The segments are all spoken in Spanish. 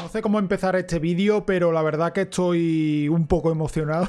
No sé cómo empezar este vídeo, pero la verdad que estoy un poco emocionado.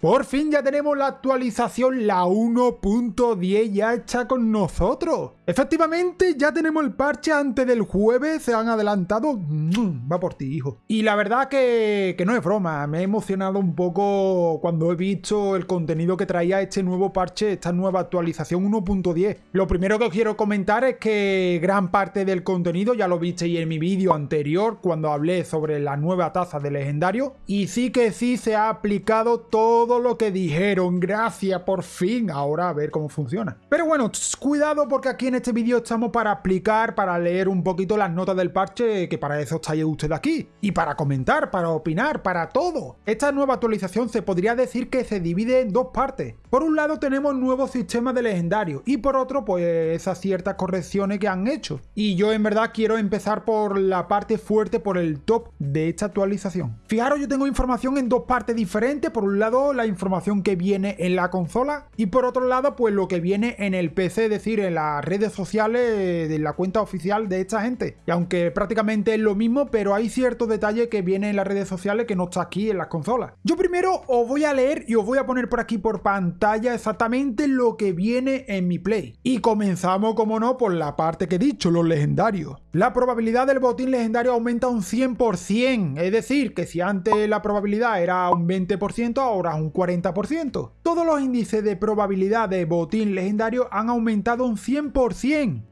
Por fin ya tenemos la actualización, la 1.10 ya está con nosotros. Efectivamente, ya tenemos el parche antes del jueves, se han adelantado. Mm, va por ti, hijo. Y la verdad que, no es broma, me he emocionado un poco cuando he visto el contenido que traía este nuevo parche, esta nueva actualización 1.10. Lo primero que os quiero comentar es que gran parte del contenido ya lo visteis en mi vídeo anterior cuando hablé sobre la nueva taza de legendario. Y sí que sí se ha aplicado todo lo que dijeron. Gracias, por fin. Ahora a ver cómo funciona. Pero bueno, cuidado porque aquí en este vídeo estamos para explicar, para leer un poquito las notas del parche, que para eso estáis usted aquí. Y para comentar, para opinar, para todo. Esta nueva actualización se podría decir que se divide en dos partes. Por un lado tenemos nuevos sistemas de legendario y por otro pues esas ciertas correcciones que han hecho. Y yo en verdad quiero empezar por la parte fuerte, por el top de esta actualización. Fijaros, yo tengo información en dos partes diferentes. Por un lado la información que viene en la consola y por otro lado pues lo que viene en el PC, es decir, en las sociales de la cuenta oficial de esta gente. Y aunque prácticamente es lo mismo, pero hay ciertos detalles que vienen en las redes sociales que no está aquí en las consolas. Yo primero os voy a leer y os voy a poner por aquí por pantalla exactamente lo que viene en mi Play. Y comenzamos, como no, por la parte que he dicho, los legendarios. La probabilidad del botín legendario aumenta un 100%, es decir, que si antes la probabilidad era un 20%, ahora un 40%. Todos los índices de probabilidad de botín legendario han aumentado un 100%,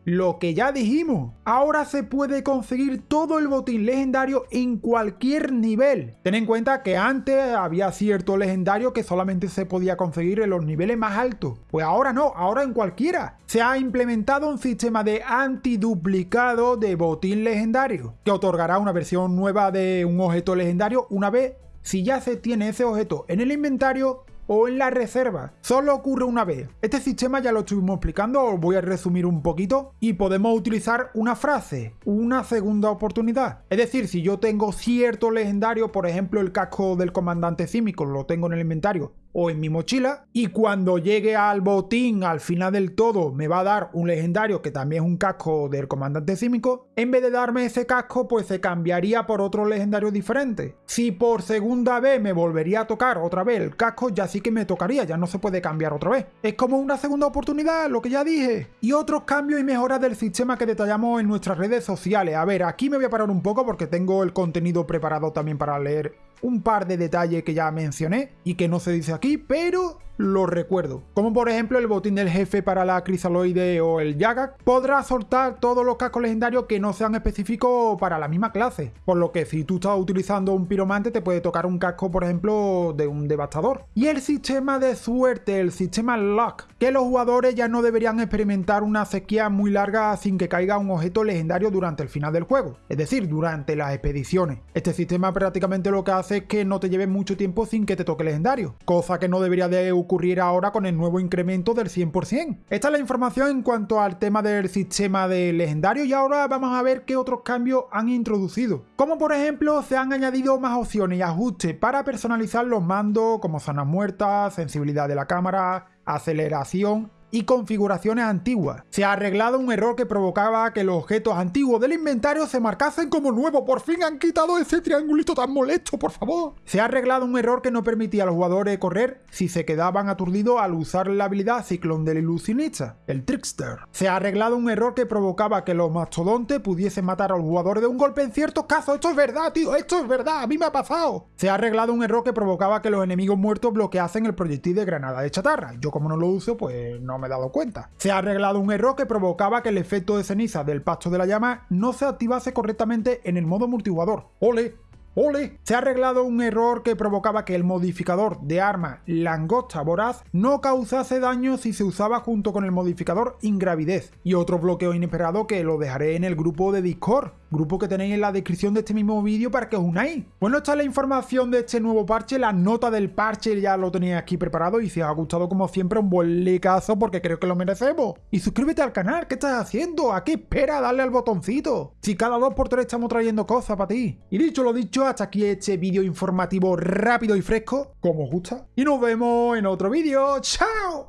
lo que ya dijimos. Ahora se puede conseguir todo el botín legendario en cualquier nivel. Ten en cuenta que antes había cierto legendario que solamente se podía conseguir en los niveles más altos. Pues ahora no, ahora en cualquiera. Se ha implementado un sistema de antiduplicado de botín legendario, que otorgará una versión nueva de un objeto legendario una vez si ya se tiene ese objeto en el inventario o en la reserva. Solo ocurre una vez. Este sistema ya lo estuvimos explicando, os voy a resumir un poquito y podemos utilizar una frase, una segunda oportunidad. Es decir, si yo tengo cierto legendario, por ejemplo el casco del comandante címico, lo tengo en el inventario o en mi mochila y cuando llegue al botín al final del todo me va a dar un legendario que también es un casco del comandante címico, en vez de darme ese casco pues se cambiaría por otro legendario diferente. Si por segunda vez me volvería a tocar otra vez el casco ya sí que me tocaría, ya no se puede cambiar otra vez. Es como una segunda oportunidad, lo que ya dije. Y otros cambios y mejoras del sistema que detallamos en nuestras redes sociales. A ver, aquí me voy a parar un poco porque tengo el contenido preparado también para leer un par de detalles que ya mencioné y que no se dice aquí, pero lo recuerdo. Como por ejemplo el botín del jefe para la crisaloide o el Yagak, podrá soltar todos los cascos legendarios que no sean específicos para la misma clase. Por lo que si tú estás utilizando un piromante te puede tocar un casco por ejemplo de un devastador. Y el sistema de suerte, el sistema lock, que los jugadores ya no deberían experimentar una sequía muy larga sin que caiga un objeto legendario durante el final del juego. Es decir, durante las expediciones. Este sistema prácticamente lo que hace es que no te lleve mucho tiempo sin que te toque legendario. Cosa que no debería de ocurrir ahora con el nuevo incremento del 100%. Esta es la información en cuanto al tema del sistema de legendario y ahora vamos a ver qué otros cambios han introducido. Como por ejemplo se han añadido más opciones y ajustes para personalizar los mandos como zonas muertas, sensibilidad de la cámara, aceleración y configuraciones antiguas. Se ha arreglado un error que provocaba que los objetos antiguos del inventario se marcasen como nuevos. Por fin han quitado ese triangulito tan molesto, por favor. Se ha arreglado un error que no permitía a los jugadores correr si se quedaban aturdidos al usar la habilidad Ciclón del Ilusionista, el Trickster. Se ha arreglado un error que provocaba que los mastodontes pudiesen matar a los jugadores de un golpe en ciertos casos. Esto es verdad, tío, esto es verdad, a mí me ha pasado. Se ha arreglado un error que provocaba que los enemigos muertos bloqueasen el proyectil de granada de chatarra. Yo como no lo uso, pues no me he dado cuenta. Se ha arreglado un error que provocaba que el efecto de ceniza del pasto de la llama no se activase correctamente en el modo multijugador. ¡Ole! ¡Ole! Se ha arreglado un error que provocaba que el modificador de arma langosta voraz no causase daño si se usaba junto con el modificador ingravidez. Y otro bloqueo inesperado que lo dejaré en el grupo de Discord grupo que tenéis en la descripción de este mismo vídeo para que os unáis. Bueno, esta es la información de este nuevo parche, la nota del parche ya lo tenéis aquí preparado y si os ha gustado como siempre un buen likeazo porque creo que lo merecemos. Y suscríbete al canal, ¿qué estás haciendo? ¿A qué espera? Dale al botoncito. Si cada dos por tres estamos trayendo cosas para ti. Y dicho lo dicho, hasta aquí este vídeo informativo rápido y fresco, como os gusta. Y nos vemos en otro vídeo. ¡Chao!